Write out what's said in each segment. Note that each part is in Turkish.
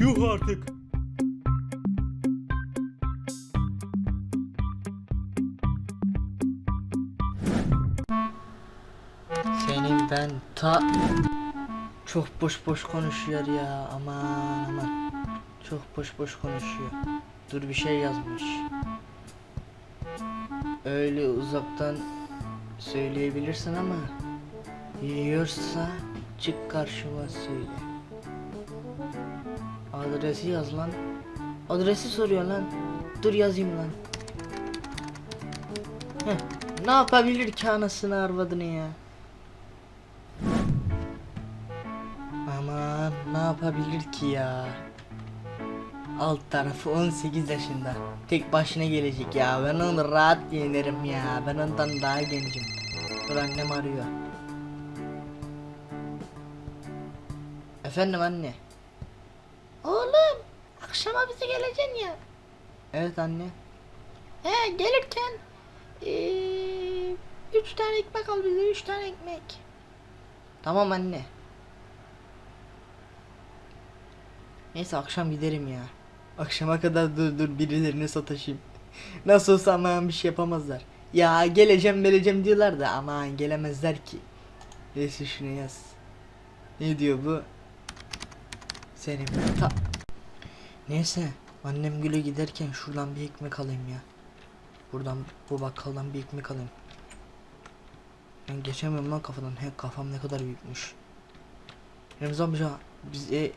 Yuh artık. Senin ben ta çok boş boş konuşuyor ya aman aman. Çok boş boş konuşuyor. Dur bir şey yazmış. Öyle uzaktan söyleyebilirsin ama yiyorsa çık karşıma söyle adresi yaz lan adresi soruyor lan dur yazayım lan Heh, ne yapabilir ki anasını arvadını ya Aman ne yapabilir ki ya? Alt tarafı 18 yaşında. Tek başına gelecek ya. Ben onu rahat yenerim ya. Ben ondan daha gencim. Dur annem arıyor. Efendim anne. Oğlum akşama bize geleceksin ya. Evet anne. He gelirken eee, üç tane ekmek al bize üç tane ekmek. Tamam anne. Neyse akşam giderim ya. Akşama kadar dur dur birilerine sataşayım. Nasıl olsa aman bir şey yapamazlar. Ya geleceğim geleceğim diyorlar da aman gelemezler ki. Neyse şunu yaz. Ne diyor bu? Senin ben ta... Neyse annem güle giderken şuradan bir ekmek alayım ya. Buradan bu bakkaldan bir ekmek alayım. Ben geçemiyorum lan kafadan. He kafam ne kadar büyükmüş. Remzi amca bize e,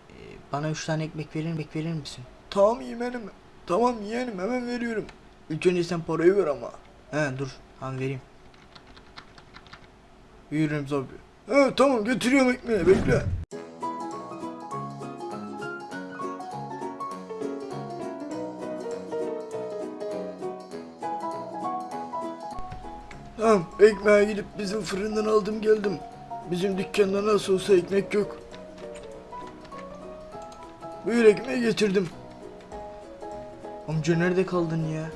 bana üç tane ekmek verir ekmek verir misin? Tamam yeğenim. Tamam yeğenim hemen veriyorum. İlk önce sen parayı ver ama. He dur hemen vereyim. Buyur Remzi abi. He tamam götürüyorum ekmeği bekle. Tamam ekmeğe gidip bizim fırından aldım geldim. Bizim dükkanda nasıl olsa ekmek yok. Buyur ekmeği getirdim. Amca nerede kaldın ya?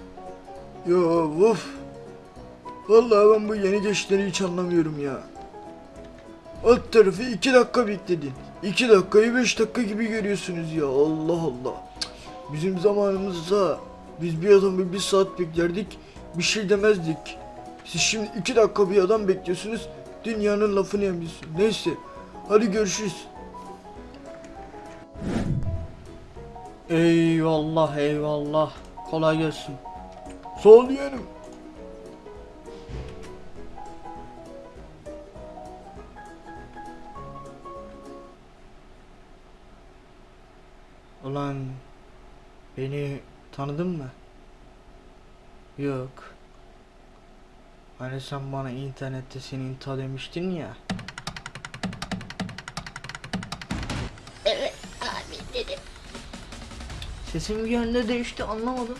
Ya of. Vallahi ben bu yeni geçişleri hiç anlamıyorum ya. Alt tarafı iki dakika bekledin. İki dakikayı beş dakika gibi görüyorsunuz ya. Allah Allah. Bizim zamanımızda biz bir adamı bir saat beklerdik. Bir şey demezdik. Siz şimdi iki dakika bir adam bekliyorsunuz. Dünyanın lafını yemiyorsun. Neyse. Hadi görüşürüz. Eyvallah eyvallah. Kolay gelsin. Sağ ol yeğenim. Ulan beni tanıdın mı? Yok. Hani sen bana internette senin ta demiştin ya. Evet abi dedim. Sesim bir yönde değişti anlamadım.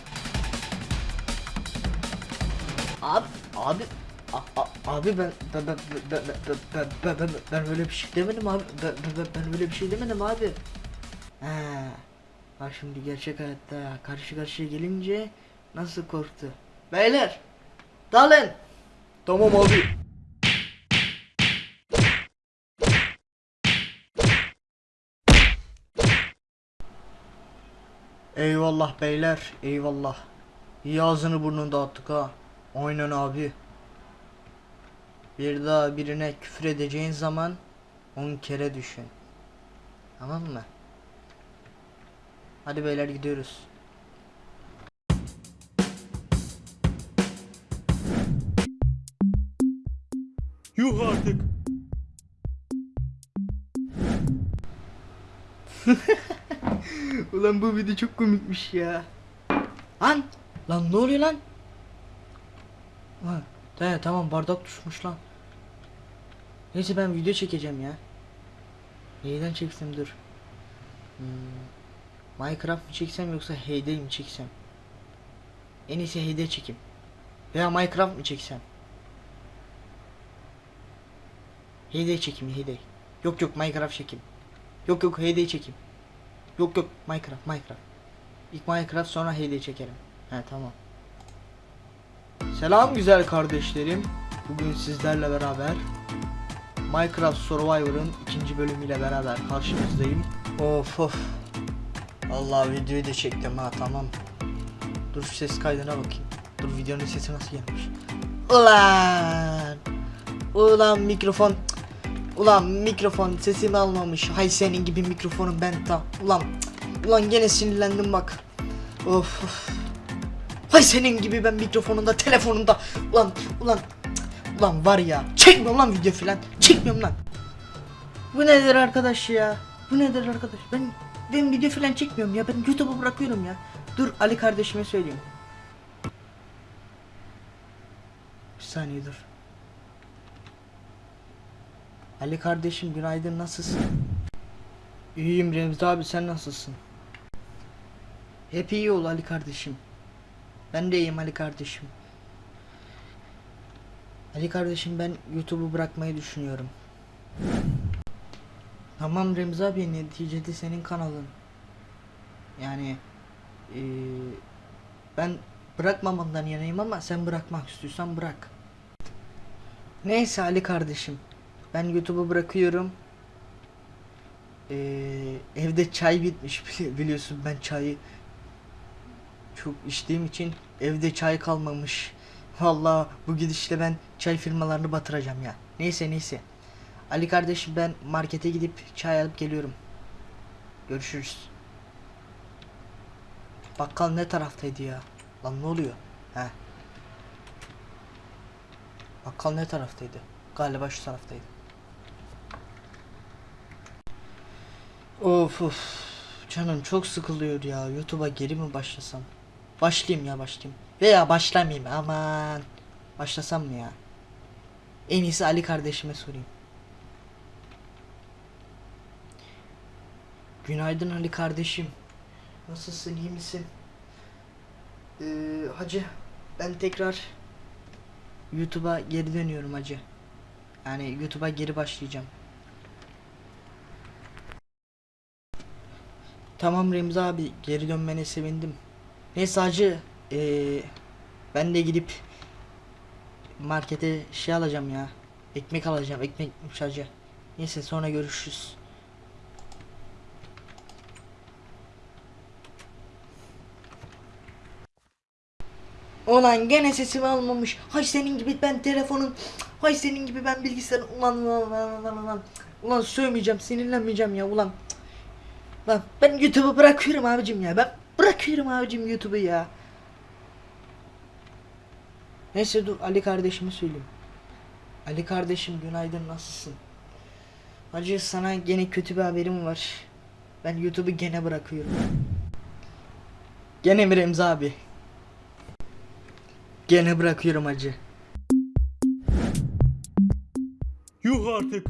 Abi abi a- a- abi ben ben ben ben ben ben ben ben böyle bir şey demedim abi. Ben ben ben böyle bir şey demedim abi. He. Bak şimdi gerçek hayatta karşı karşıya gelince nasıl korktu. Beyler dalın. Tamam abi. Eyvallah beyler, eyvallah. İyi ağzını burnunu dağıttık ha. Aynen abi. Bir daha birine küfür edeceğin zaman on kere düşün. Tamam mı? Hadi beyler gidiyoruz. Yuh artık. Ulan bu video çok komikmiş ya. Lan! Lan ne oluyor lan? Ha, he, tamam bardak düşmüş lan. Neyse ben video çekeceğim ya. Neyden çeksem dur. Hmm, Minecraft mı çeksem yoksa Heyday mi çeksem? En iyisi Heyday çekeyim. Veya Minecraft mı çeksem? Heyday çekeyim Heyday. Yok yok Minecraft çekeyim. Yok yok Heyday çekeyim. Yok yok Minecraft Minecraft. İlk Minecraft sonra Heyday çekerim. He tamam. Selam güzel kardeşlerim. Bugün sizlerle beraber Minecraft Survivor'ın ikinci bölümüyle beraber karşınızdayım. Of of. Allah videoyu da çektim ha tamam. Dur ses kaydına bakayım. Dur videonun sesi nasıl gelmiş. Ulan. Ulan mikrofon. Ulan mikrofon sesimi almamış. Hay senin gibi mikrofonum ben ta. Ulan. Ulan gene sinirlendim bak. Of. of. Hay senin gibi ben mikrofonunda telefonunda. Ulan ulan. Ulan var ya. Çekmiyorum lan video filan. Çekmiyorum lan. Bu nedir arkadaş ya? Bu nedir arkadaş? Ben ben video falan çekmiyorum ya. Ben YouTube'a bırakıyorum ya. Dur Ali kardeşime söyleyeyim. Bir saniye dur. Ali kardeşim günaydın nasılsın? İyiyim Remzi abi sen nasılsın? Hep iyi ol Ali kardeşim. Ben de iyiyim Ali kardeşim. Ali kardeşim ben YouTube'u bırakmayı düşünüyorum. Tamam Remzi abi neticede senin kanalın. Yani eee, ben bırakmamandan yanayım ama sen bırakmak istiyorsan bırak. Neyse Ali kardeşim. Ben YouTube'u bırakıyorum. Eee, evde çay bitmiş bili- biliyorsun ben çayı çok içtiğim için evde çay kalmamış. Vallahi bu gidişle ben çay firmalarını batıracağım ya. Neyse neyse. Ali kardeşim ben markete gidip çay alıp geliyorum. Görüşürüz. Bakkal ne taraftaydı ya? Lan ne oluyor? He. Bakkal ne taraftaydı? Galiba şu taraftaydı. Of of. Canım çok sıkılıyor ya. YouTube'a geri mi başlasam? Başlayayım ya başlayayım. Veya başlamayayım aman. Başlasam mı ya? En iyisi Ali kardeşime sorayım. Günaydın Ali kardeşim. Nasılsın, iyi misin? Ee, hacı, ben tekrar YouTube'a geri dönüyorum hacı. Yani YouTube'a geri başlayacağım. Tamam Remzi abi, geri dönmene sevindim. Neyse hacı, ee, ben de gidip markete şey alacağım ya. Ekmek alacağım, ekmek hacı. Neyse sonra görüşürüz. Ulan gene sesimi almamış. Hay senin gibi ben telefonun. Hay senin gibi ben bilgisayarın. Ulan ulan ulan ulan ulan. Ulan sövmeyeceğim sinirlenmeyeceğim ya ulan. Lan ben YouTube'u bırakıyorum abicim ya. Ben bırakıyorum abicim YouTube'u ya. Neyse dur Ali kardeşime söyleyeyim. Ali kardeşim günaydın nasılsın? Hacı sana gene kötü bir haberim var. Ben YouTube'u gene bırakıyorum. Gene mi Remzi abi? Gene bırakıyorum hacı. Yuh artık.